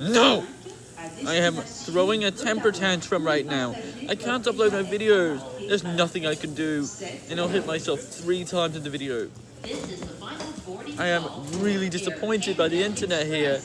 No! I am throwing a temper tantrum right now. I can't upload my videos. There's nothing I can do. And I'll hit myself three times in the video. I am really disappointed by the internet here.